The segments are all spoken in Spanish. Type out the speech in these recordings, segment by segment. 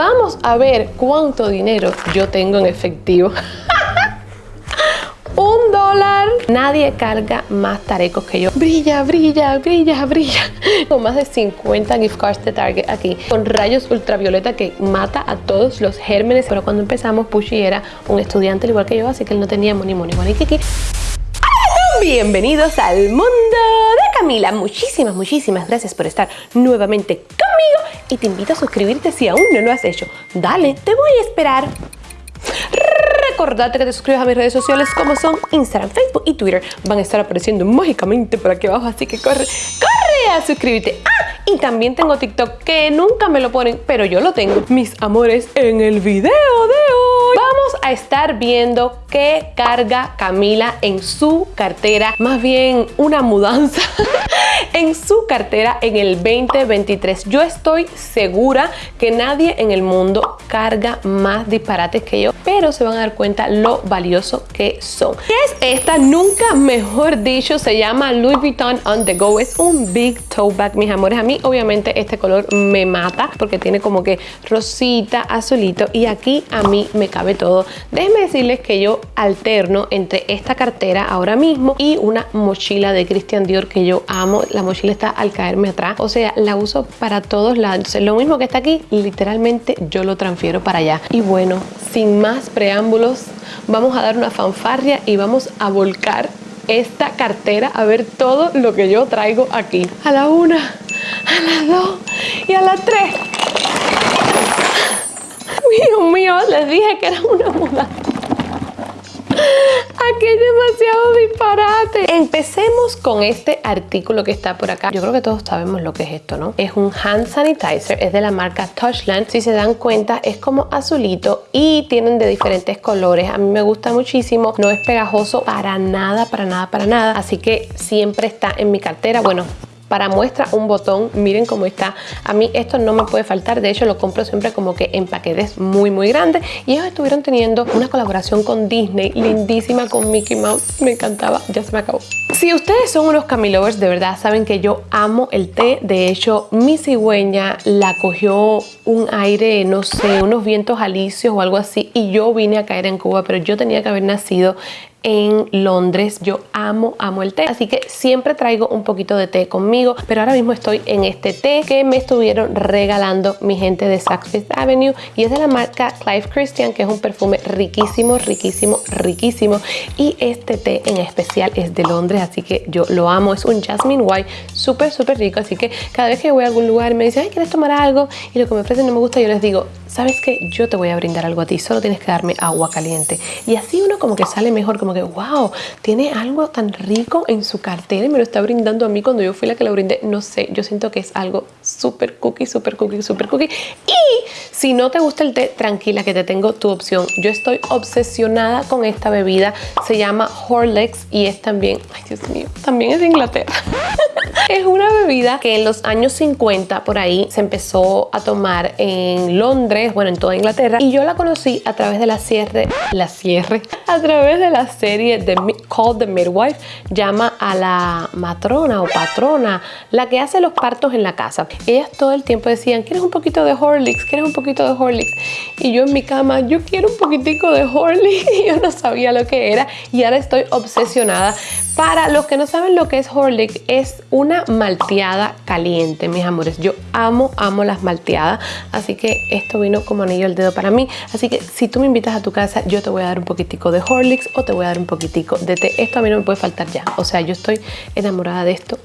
Vamos a ver cuánto dinero yo tengo en efectivo. un dólar. Nadie carga más tarecos que yo. Brilla, brilla, brilla, brilla. Con más de 50 gift cards de Target aquí. Con rayos ultravioleta que mata a todos los gérmenes. Pero cuando empezamos, Pushy era un estudiante igual que yo, así que él no tenía money, money, money, kiki. Bienvenidos al mundo Camila. Muchísimas, muchísimas gracias por estar nuevamente conmigo y te invito a suscribirte si aún no lo has hecho. Dale, te voy a esperar. Recordate que te suscribas a mis redes sociales como son Instagram, Facebook y Twitter. Van a estar apareciendo mágicamente por aquí abajo, así que corre, corre a suscribirte. Ah, y también tengo TikTok que nunca me lo ponen, pero yo lo tengo. Mis amores, en el video de hoy vamos a estar viendo qué carga Camila en su cartera, más bien una mudanza en su cartera en el 2023. Yo estoy segura que nadie en el mundo carga más disparates que yo, pero se van a dar cuenta lo valioso que son. ¿Qué es esta? Nunca mejor dicho, se llama Louis Vuitton On The Go. Es un big toe bag, mis amores. A mí obviamente este color me mata porque tiene como que rosita, azulito y aquí a mí me cabe todo. Déjenme decirles que yo alterno entre esta cartera ahora mismo y una mochila de Christian Dior que yo amo. La mochila está al caerme atrás. O sea, la uso para todos lados. Lo mismo que está aquí, literalmente yo lo transfiero para allá. Y bueno, sin más preámbulos, vamos a dar una fanfarria y vamos a volcar esta cartera a ver todo lo que yo traigo aquí. A la una, a las dos y a las tres. Dios mío, les dije que era una mudanza. Aquí hay demasiado disparate. Empecemos con este artículo que está por acá. Yo creo que todos sabemos lo que es esto, ¿no? Es un hand sanitizer, es de la marca Touchland. Si se dan cuenta, es como azulito y tienen de diferentes colores. A mí me gusta muchísimo. No es pegajoso para nada, para nada, para nada. Así que siempre está en mi cartera. Bueno, para muestra un botón, miren cómo está. A mí esto no me puede faltar, de hecho lo compro siempre como que en paquetes muy muy grandes. Y ellos estuvieron teniendo una colaboración con Disney lindísima con Mickey Mouse, me encantaba, ya se me acabó. Si ustedes son unos camilovers de verdad saben que yo amo el té, de hecho mi cigüeña la cogió un aire, no sé, unos vientos alicios o algo así. Y yo vine a caer en Cuba, pero yo tenía que haber nacido en Londres. Yo amo, amo el té, así que siempre traigo un poquito de té conmigo, pero ahora mismo estoy en este té que me estuvieron regalando mi gente de Saks Fifth Avenue y es de la marca Clive Christian, que es un perfume riquísimo, riquísimo, riquísimo y este té en especial es de Londres, así que yo lo amo. Es un Jasmine White súper, súper rico, así que cada vez que voy a algún lugar me dicen, ay, ¿quieres tomar algo? Y lo que me ofrecen no me gusta, yo les digo, ¿sabes qué? Yo te voy a brindar algo a ti, solo tienes que darme agua caliente. Y así uno como que sale mejor, como que, wow, tiene algo tan rico en su cartera y me lo está brindando a mí cuando yo fui la que lo brindé. No sé, yo siento que es algo súper cookie, súper cookie, súper cookie. Y si no te gusta el té, tranquila que te tengo tu opción. Yo estoy obsesionada con esta bebida, se llama Horlicks y es también, ay Dios mío, también es de Inglaterra. es una bebida que en los años 50 por ahí se empezó a tomar en Londres, bueno, en toda Inglaterra y yo la conocí a través de la cierre, la cierre, a través de la serie de Called the Midwife, llama a la matrona o patrona, la que hace los partos en la casa. Ellas todo el tiempo decían, ¿quieres un poquito de Horlicks? ¿Quieres un poquito de Horlicks? Y yo en mi cama, yo quiero un poquitico de Horlicks y yo no sabía lo que era y ahora estoy obsesionada. Para los que no saben lo que es Horlicks, es una malteada caliente, mis amores. Yo amo, amo las malteadas, así que esto vino como anillo al dedo para mí. Así que si tú me invitas a tu casa, yo te voy a dar un poquitico de Horlicks o te voy a dar un poquitico de té. Esto a mí no me puede faltar ya. O sea, yo estoy enamorada de esto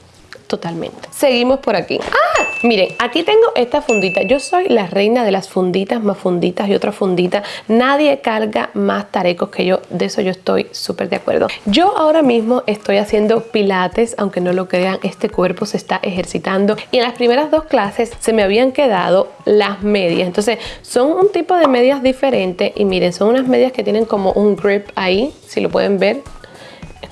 totalmente. Seguimos por aquí. ¡Ah! Miren, aquí tengo esta fundita. Yo soy la reina de las funditas, más funditas y otras funditas. Nadie carga más tarecos que yo. De eso yo estoy súper de acuerdo. Yo ahora mismo estoy haciendo pilates, aunque no lo crean, este cuerpo se está ejercitando. Y en las primeras dos clases se me habían quedado las medias. Entonces, son un tipo de medias diferente. Y miren, son unas medias que tienen como un grip ahí, si lo pueden ver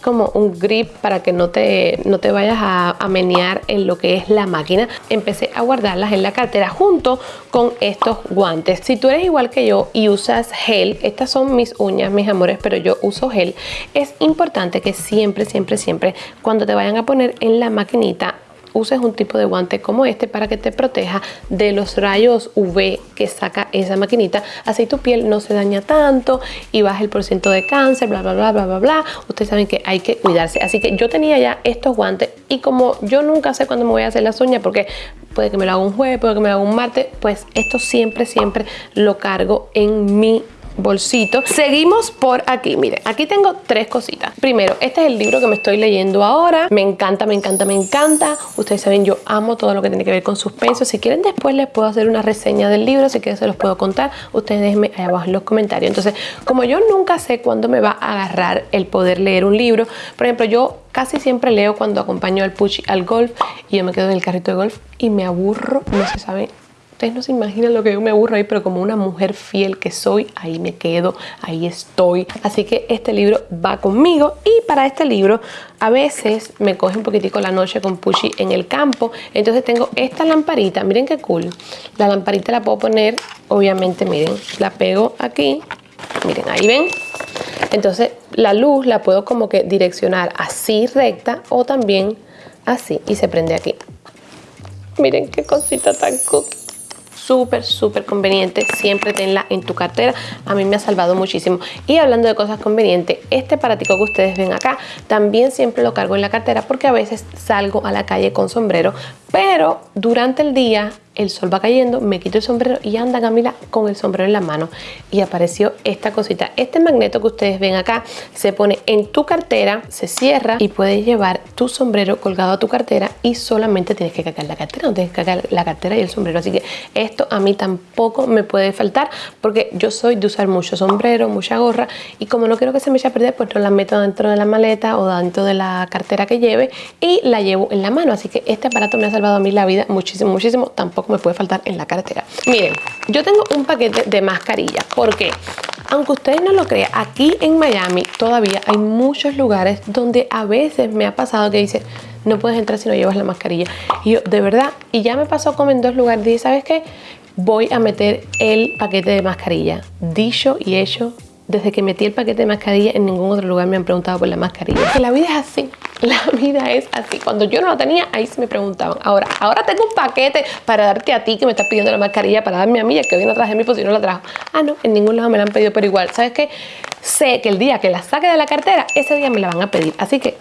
como un grip para que no te, no te vayas a, a menear en lo que es la máquina. Empecé a guardarlas en la cartera junto con estos guantes. Si tú eres igual que yo y usas gel, estas son mis uñas, mis amores, pero yo uso gel, es importante que siempre, siempre, siempre, cuando te vayan a poner en la maquinita, uses un tipo de guante como este para que te proteja de los rayos UV que saca esa maquinita. Así tu piel no se daña tanto y baja el porcentaje de cáncer, bla, bla, bla, bla, bla, bla. Ustedes saben que hay que cuidarse. Así que yo tenía ya estos guantes y como yo nunca sé cuándo me voy a hacer las uñas porque puede que me lo haga un jueves, puede que me lo haga un martes, pues esto siempre, siempre lo cargo en mi bolsito. Seguimos por aquí, miren, aquí tengo tres cositas. Primero, este es el libro que me estoy leyendo ahora. Me encanta, me encanta, me encanta. Ustedes saben, yo amo todo lo que tiene que ver con suspenso. Si quieren después les puedo hacer una reseña del libro, si quieren se los puedo contar. Ustedes déjenme ahí abajo en los comentarios. Entonces, como yo nunca sé cuándo me va a agarrar el poder leer un libro, por ejemplo, yo casi siempre leo cuando acompaño al Puchi al golf y yo me quedo en el carrito de golf y me aburro, no se sabe Ustedes no se imaginan lo que yo me aburro ahí, pero como una mujer fiel que soy, ahí me quedo, ahí estoy. Así que este libro va conmigo y para este libro a veces me coge un poquitico la noche con Pushi en el campo. Entonces tengo esta lamparita, miren qué cool. La lamparita la puedo poner, obviamente, miren, la pego aquí. Miren, ahí ven. Entonces la luz la puedo como que direccionar así recta o también así y se prende aquí. Miren qué cosita tan cool súper, súper conveniente. Siempre tenla en tu cartera. A mí me ha salvado muchísimo. Y hablando de cosas convenientes, este aparatico que ustedes ven acá, también siempre lo cargo en la cartera porque a veces salgo a la calle con sombrero, pero durante el día el sol va cayendo, me quito el sombrero y anda Camila con el sombrero en la mano y apareció esta cosita. Este magneto que ustedes ven acá se pone en tu cartera, se cierra y puedes llevar tu sombrero colgado a tu cartera y solamente tienes que cargar la cartera, no tienes que cargar la cartera y el sombrero. Así que esto a mí tampoco me puede faltar porque yo soy de usar mucho sombrero, mucha gorra y como no quiero que se me eche a perder, pues no la meto dentro de la maleta o dentro de la cartera que lleve y la llevo en la mano. Así que este aparato me ha salvado a mí la vida muchísimo, muchísimo. Tampoco me puede faltar en la cartera. Miren, yo tengo un paquete de mascarilla. porque Aunque ustedes no lo crean, aquí en Miami todavía hay muchos lugares donde a veces me ha pasado que dice no puedes entrar si no llevas la mascarilla. Y yo, de verdad, y ya me pasó como en dos lugares. Dije, ¿sabes qué? Voy a meter el paquete de mascarilla. Dicho y hecho, desde que metí el paquete de mascarilla en ningún otro lugar me han preguntado por la mascarilla. Que la vida es así. La vida es así. Cuando yo no la tenía, ahí se me preguntaban. Ahora, ahora tengo un paquete para darte a ti que me estás pidiendo la mascarilla para darme a mí, que hoy no traje mi pues si no la trajo. Ah, no, en ningún lado me la han pedido, pero igual. ¿Sabes qué? Sé que el día que la saque de la cartera, ese día me la van a pedir. Así que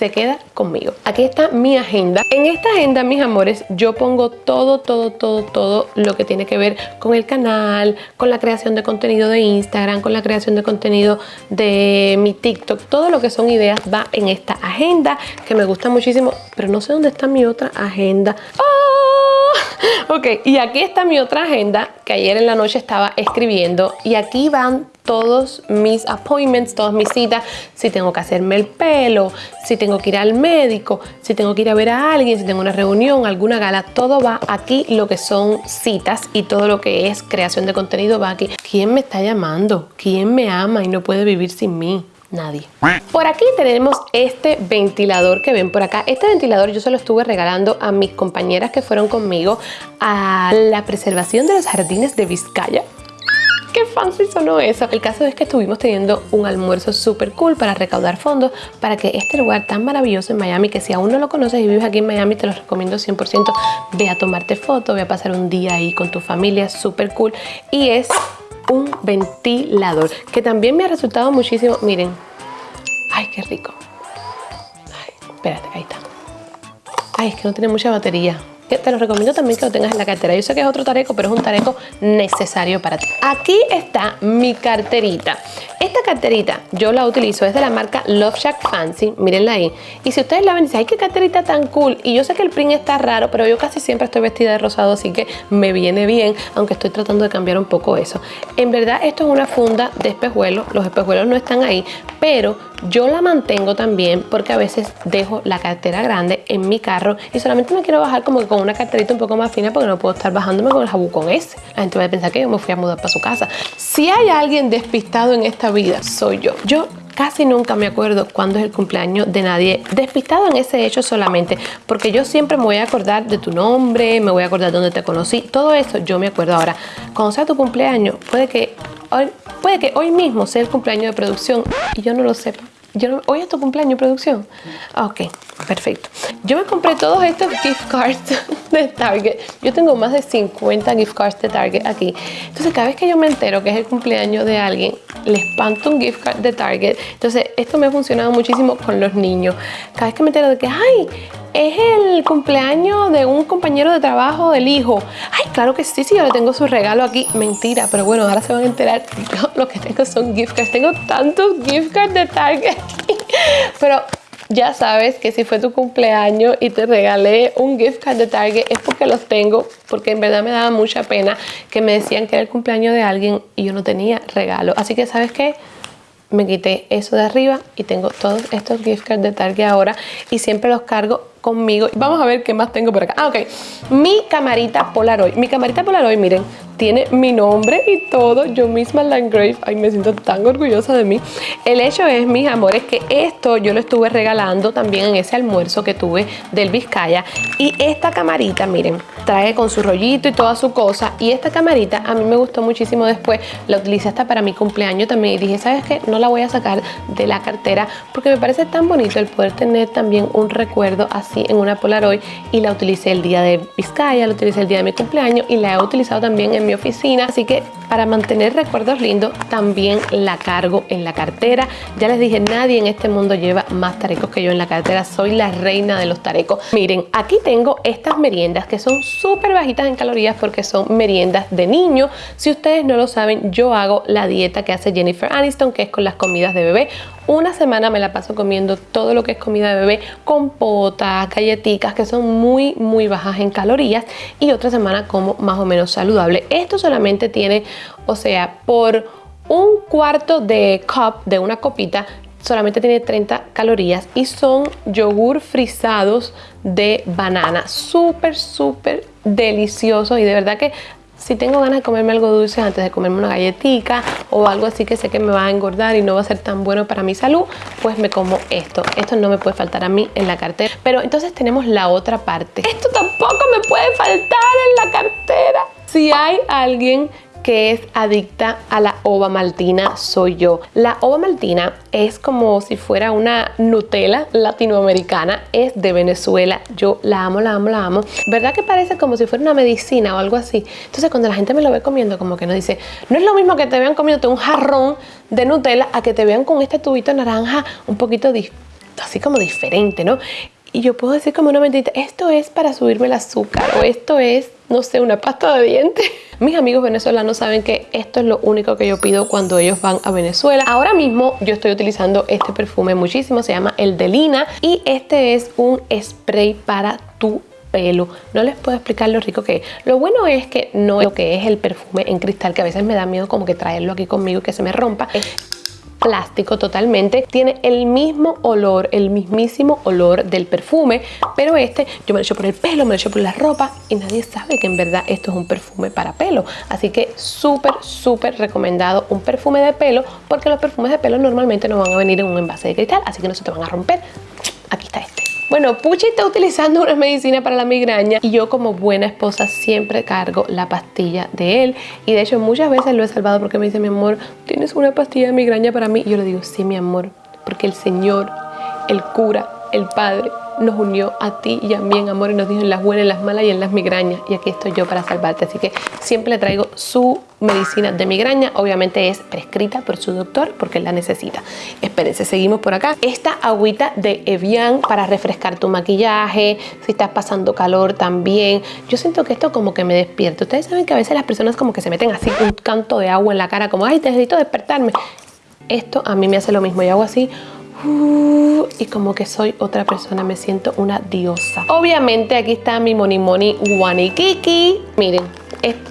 se queda conmigo. Aquí está mi agenda. En esta agenda, mis amores, yo pongo todo, todo, todo, todo lo que tiene que ver con el canal, con la creación de contenido de Instagram, con la creación de contenido de mi TikTok. Todo lo que son ideas va en esta agenda que me gusta muchísimo, pero no sé dónde está mi otra agenda. ¡Oh! Ok, y aquí está mi otra agenda que ayer en la noche estaba escribiendo y aquí van todos mis appointments, todas mis citas, si tengo que hacerme el pelo, si tengo que ir al médico, si tengo que ir a ver a alguien, si tengo una reunión, alguna gala, todo va aquí, lo que son citas y todo lo que es creación de contenido va aquí. ¿Quién me está llamando? ¿Quién me ama y no puede vivir sin mí? Nadie. Por aquí tenemos este ventilador que ven por acá. Este ventilador yo se lo estuve regalando a mis compañeras que fueron conmigo a la preservación de los jardines de Vizcaya qué fancy sonó eso. El caso es que estuvimos teniendo un almuerzo súper cool para recaudar fondos para que este lugar tan maravilloso en Miami, que si aún no lo conoces y vives aquí en Miami, te lo recomiendo 100%. Ve a tomarte fotos, ve a pasar un día ahí con tu familia, súper cool. Y es un ventilador que también me ha resultado muchísimo. Miren, ay, qué rico. Espérate, ahí está. Ay, es que no tiene mucha batería te lo recomiendo también que lo tengas en la cartera. Yo sé que es otro tareco, pero es un tareco necesario para ti. Aquí está mi carterita. Esta carterita yo la utilizo, es de la marca Love Shack Fancy, mírenla ahí. Y si ustedes la ven, dicen, ay, qué carterita tan cool. Y yo sé que el print está raro, pero yo casi siempre estoy vestida de rosado, así que me viene bien, aunque estoy tratando de cambiar un poco eso. En verdad, esto es una funda de espejuelos. Los espejuelos no están ahí, pero yo la mantengo también porque a veces dejo la cartera grande en mi carro y solamente me quiero bajar como que con una carterita un poco más fina porque no puedo estar bajándome con el jabucón ese. La gente va a pensar que yo me fui a mudar para su casa. Si hay alguien despistado en esta vida, soy yo. Yo casi nunca me acuerdo cuándo es el cumpleaños de nadie despistado en ese hecho solamente porque yo siempre me voy a acordar de tu nombre, me voy a acordar de dónde te conocí, todo eso yo me acuerdo ahora. Cuando sea tu cumpleaños, puede que hoy, puede que hoy mismo sea el cumpleaños de producción y yo no lo sepa. Yo hoy es tu cumpleaños, producción. Ah, ok, perfecto. Yo me compré todos estos gift cards de Target. Yo tengo más de 50 gift cards de Target aquí. Entonces, cada vez que yo me entero que es el cumpleaños de alguien, le espanto un gift card de Target. Entonces, esto me ha funcionado muchísimo con los niños. Cada vez que me entero de que, ay, es el cumpleaños de un compañero de trabajo del hijo. Ay, claro que sí, sí, yo le tengo su regalo aquí. Mentira, pero bueno, ahora se van a enterar. lo que tengo son gift cards. Tengo tantos gift cards de Target. pero ya sabes que si fue tu cumpleaños y te regalé un gift card de Target es porque los tengo, porque en verdad me daba mucha pena que me decían que era el cumpleaños de alguien y yo no tenía regalo. Así que, ¿sabes qué? Me quité eso de arriba y tengo todos estos gift cards de Target ahora y siempre los cargo conmigo. Vamos a ver qué más tengo por acá. Ah, ok. Mi camarita Polaroid. Mi camarita Polaroid, miren, tiene mi nombre y todo. Yo misma la engrave. Ay, me siento tan orgullosa de mí. El hecho es, mis amores, que esto yo lo estuve regalando también en ese almuerzo que tuve del Vizcaya. Y esta camarita, miren, trae con su rollito y toda su cosa. Y esta camarita a mí me gustó muchísimo después. La utilicé hasta para mi cumpleaños también. Y dije, ¿sabes qué? No la voy a sacar de la cartera porque me parece tan bonito el poder tener también un recuerdo así en una Polaroid y la utilicé el día de Vizcaya, la utilicé el día de mi cumpleaños y la he utilizado también en mi oficina. Así que para mantener recuerdos lindos también la cargo en la cartera. Ya les dije, nadie en este mundo lleva más tarecos que yo en la cartera. Soy la reina de los tarecos. Miren, aquí tengo estas meriendas que son súper bajitas en calorías porque son meriendas de niño. Si ustedes no lo saben, yo hago la dieta que hace Jennifer Aniston, que es con las comidas de bebé. Una semana me la paso comiendo todo lo que es comida de bebé, compotas, galletitas, que son muy, muy bajas en calorías. Y otra semana como más o menos saludable. Esto solamente tiene, o sea, por un cuarto de cup, de una copita, solamente tiene 30 calorías y son yogur frisados de banana. Súper, súper deliciosos y de verdad que si tengo ganas de comerme algo dulce antes de comerme una galletita o algo así que sé que me va a engordar y no va a ser tan bueno para mi salud, pues me como esto. Esto no me puede faltar a mí en la cartera. Pero entonces tenemos la otra parte. Esto tampoco me puede faltar en la cartera. Si hay alguien que es adicta a la ova maltina soy yo. La ova maltina es como si fuera una Nutella latinoamericana, es de Venezuela. Yo la amo, la amo, la amo. ¿Verdad que parece como si fuera una medicina o algo así? Entonces cuando la gente me lo ve comiendo, como que nos dice, no es lo mismo que te vean comiéndote un jarrón de Nutella a que te vean con este tubito naranja un poquito así como diferente, ¿no? Y yo puedo decir como una mentira, esto es para subirme el azúcar o esto es, no sé, una pasta de dientes. Mis amigos venezolanos saben que esto es lo único que yo pido cuando ellos van a Venezuela. Ahora mismo yo estoy utilizando este perfume muchísimo, se llama el Delina y este es un spray para tu pelo. No les puedo explicar lo rico que es. Lo bueno es que no es lo que es el perfume en cristal, que a veces me da miedo como que traerlo aquí conmigo y que se me rompa plástico totalmente. Tiene el mismo olor, el mismísimo olor del perfume, pero este yo me lo echo por el pelo, me lo echo por la ropa y nadie sabe que en verdad esto es un perfume para pelo. Así que súper, súper recomendado un perfume de pelo porque los perfumes de pelo normalmente no van a venir en un envase de cristal, así que no se te van a romper. Aquí está este. Bueno, Puchi está utilizando una medicina para la migraña y yo como buena esposa siempre cargo la pastilla de él y de hecho muchas veces lo he salvado porque me dice mi amor, ¿tienes una pastilla de migraña para mí? Y yo le digo, sí mi amor, porque el Señor, el cura, el Padre nos unió a ti y a mí en amor y nos dijo en las buenas, en las malas y en las migrañas. Y aquí estoy yo para salvarte. Así que siempre le traigo su medicina de migraña. Obviamente es prescrita por su doctor porque la necesita. Espérense, seguimos por acá. Esta agüita de Evian para refrescar tu maquillaje, si estás pasando calor también. Yo siento que esto como que me despierta. Ustedes saben que a veces las personas como que se meten así un canto de agua en la cara, como, ay, necesito despertarme. Esto a mí me hace lo mismo. y hago así Uh, y como que soy otra persona, me siento una diosa. Obviamente aquí está mi Moni Moni Wanikiki. Miren,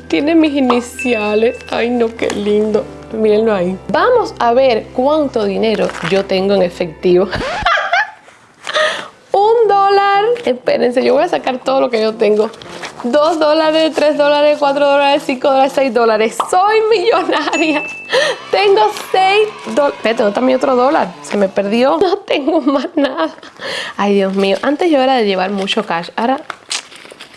tiene mis iniciales. Ay no, qué lindo. Mírenlo ahí. Vamos a ver cuánto dinero yo tengo en efectivo. Un dólar. Espérense, yo voy a sacar todo lo que yo tengo. 2 dólares, 3 dólares, 4 dólares, 5 dólares, 6 dólares. Soy millonaria. Tengo 6 dólares. Espérate, ¿dónde está mi otro dólar? Se me perdió. No tengo más nada. Ay, Dios mío. Antes yo era de llevar mucho cash. Ahora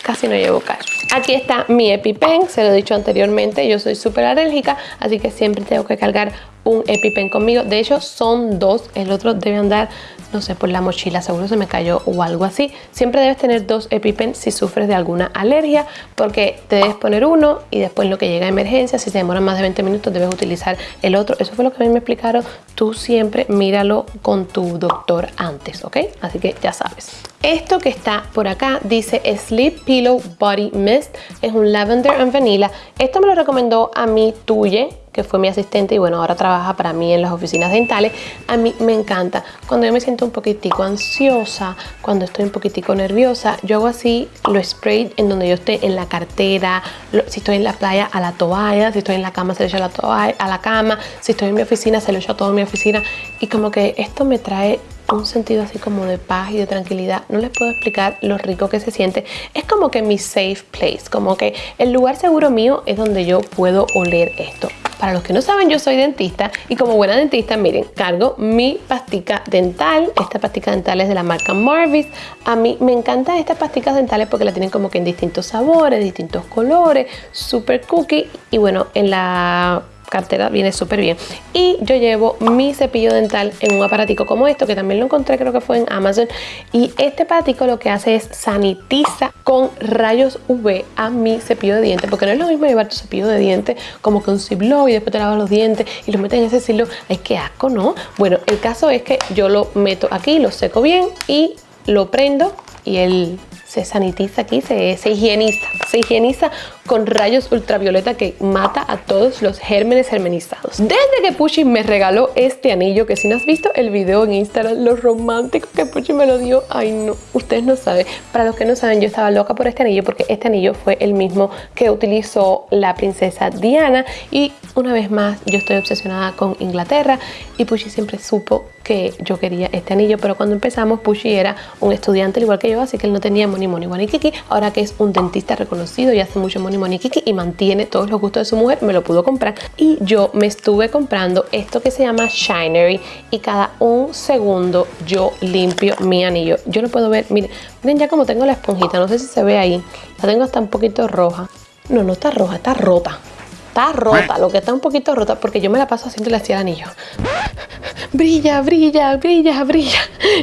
casi no llevo cash. Aquí está mi EpiPen, se lo he dicho anteriormente, yo soy súper alérgica, así que siempre tengo que cargar un EpiPen conmigo. De hecho, son dos. El otro debe andar, no sé, por la mochila. Seguro se me cayó o algo así. Siempre debes tener dos EpiPen si sufres de alguna alergia porque te debes poner uno y después lo que llega a emergencia, si se demora más de 20 minutos, debes utilizar el otro. Eso fue lo que a mí me explicaron. Tú siempre míralo con tu doctor antes, ¿ok? Así que ya sabes. Esto que está por acá dice Sleep Pillow Body Mist. Es un lavender and vanilla. Esto me lo recomendó a mí Tuye que fue mi asistente y bueno, ahora trabaja para mí en las oficinas dentales. A mí me encanta. Cuando yo me siento un poquitico ansiosa, cuando estoy un poquitico nerviosa, yo hago así, lo spray en donde yo esté, en la cartera, si estoy en la playa, a la toalla, si estoy en la cama, se lo echo a la, toalla, a la cama, si estoy en mi oficina, se lo echo a toda mi oficina. Y como que esto me trae un sentido así como de paz y de tranquilidad. No les puedo explicar lo rico que se siente. Es como que mi safe place, como que el lugar seguro mío es donde yo puedo oler esto. Para los que no saben, yo soy dentista y como buena dentista, miren, cargo mi pastica dental. Esta pastica dental es de la marca Marvis. A mí me encantan estas pasticas dentales porque la tienen como que en distintos sabores, distintos colores, super cookie. Y bueno, en la cartera viene súper bien. Y yo llevo mi cepillo dental en un aparatico como esto, que también lo encontré, creo que fue en Amazon. Y este aparatico lo que hace es sanitiza con rayos UV a mi cepillo de dientes, porque no es lo mismo llevar tu cepillo de dientes como con un y después te lavas los dientes y lo metes en ese silo. Ay, qué asco, ¿no? Bueno, el caso es que yo lo meto aquí, lo seco bien y lo prendo y el se sanitiza aquí, se, se, higieniza, se higieniza con rayos ultravioleta que mata a todos los gérmenes germenizados. Desde que Pushi me regaló este anillo, que si no has visto el video en Instagram, lo romántico que Pushi me lo dio, ay no, ustedes no saben. Para los que no saben, yo estaba loca por este anillo porque este anillo fue el mismo que utilizó la princesa Diana y una vez más yo estoy obsesionada con Inglaterra y Pushi siempre supo que yo quería este anillo, pero cuando empezamos Pushi era un estudiante al igual que yo, así que él no tenía money money money kiki, ahora que es un dentista reconocido y hace mucho money money kiki y mantiene todos los gustos de su mujer, me lo pudo comprar y yo me estuve comprando esto que se llama Shinery y cada un segundo yo limpio mi anillo. Yo lo puedo ver, miren, miren ya como tengo la esponjita, no sé si se ve ahí, la tengo hasta un poquito roja. No, no está roja, está rota. Está rota, lo que está un poquito rota porque yo me la paso haciéndole así el anillo brilla, brilla, brilla, brilla.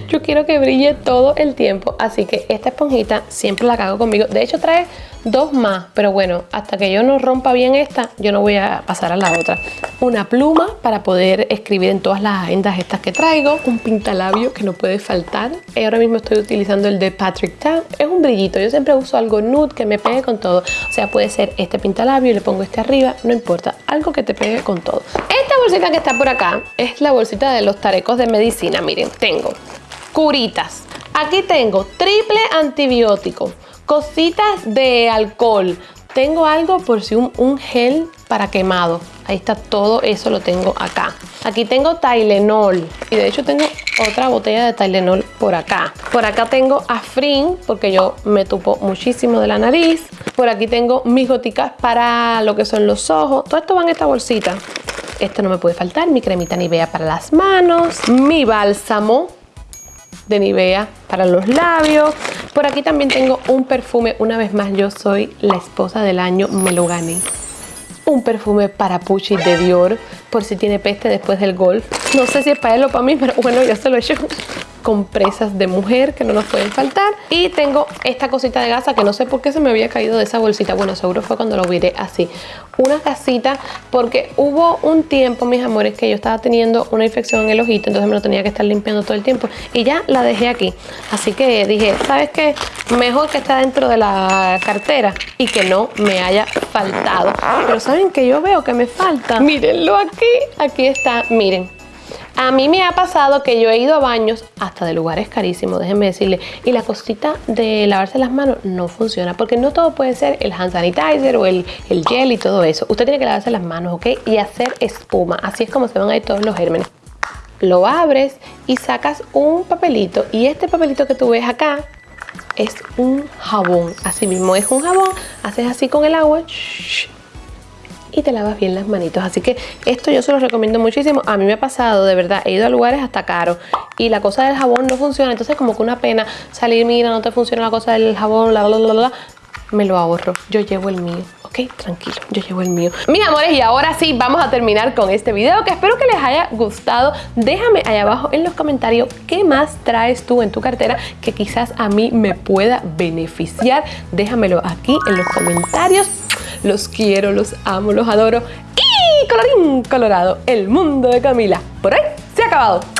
Yo quiero que brille todo el tiempo, así que esta esponjita siempre la cago conmigo. De hecho trae dos más, pero bueno, hasta que yo no rompa bien esta, yo no voy a pasar a la otra. Una pluma para poder escribir en todas las agendas estas que traigo. Un pintalabio que no puede faltar. Y ahora mismo estoy utilizando el de Patrick Tan. Es un brillito, yo siempre uso algo nude que me pegue con todo. O sea, puede ser este pintalabio, le pongo este arriba, no importa, algo que te pegue con todo. Esta bolsita que está por acá es la bolsita de los tarecos de medicina. Miren, tengo curitas. Aquí tengo triple antibiótico Cositas de alcohol. Tengo algo por si un, gel para quemado. Ahí está todo eso lo tengo acá. Aquí tengo Tylenol y de hecho tengo otra botella de Tylenol por acá. Por acá tengo Afrin porque yo me tupo muchísimo de la nariz. Por aquí tengo mis goticas para lo que son los ojos. Todo esto va en esta bolsita. Esto no me puede faltar. Mi cremita Nivea para las manos. Mi bálsamo de Nivea para los labios. Por aquí también tengo un perfume. Una vez más, yo soy la esposa del año, me lo gané. Un perfume para Pucci de Dior, por si tiene peste después del golf. No sé si es para él o para mí, pero bueno, yo se lo he hecho compresas de mujer que no nos pueden faltar. Y tengo esta cosita de gasa que no sé por qué se me había caído de esa bolsita. Bueno seguro fue cuando lo viré así. Una casita porque hubo un tiempo mis amores que yo estaba teniendo una infección en el ojito entonces me lo tenía que estar limpiando todo el tiempo y ya la dejé aquí. Así que dije sabes qué mejor que está dentro de la cartera y que no me haya faltado. Pero saben que yo veo que me falta. Mírenlo aquí. Aquí está miren a mí me ha pasado que yo he ido a baños hasta de lugares carísimos, déjenme decirle, y la cosita de lavarse las manos no funciona, porque no todo puede ser el hand sanitizer o el, el gel y todo eso. Usted tiene que lavarse las manos, ¿ok? Y hacer espuma, así es como se van a ir todos los gérmenes. Lo abres y sacas un papelito, y este papelito que tú ves acá es un jabón, así mismo es un jabón, haces así con el agua, y te lavas bien las manitos. Así que esto yo se lo recomiendo muchísimo. A mí me ha pasado, de verdad, he ido a lugares hasta caros y la cosa del jabón no funciona. Entonces como que una pena salir, mira, no te funciona la cosa del jabón, bla, bla, bla, bla. me lo ahorro. Yo llevo el mío. Ok, tranquilo, yo llevo el mío. Mis amores, y ahora sí, vamos a terminar con este video que espero que les haya gustado. Déjame ahí abajo en los comentarios qué más traes tú en tu cartera que quizás a mí me pueda beneficiar. Déjamelo aquí en los comentarios. Los quiero, los amo, los adoro. Y colorín colorado, el mundo de Camila. Por hoy se ha acabado.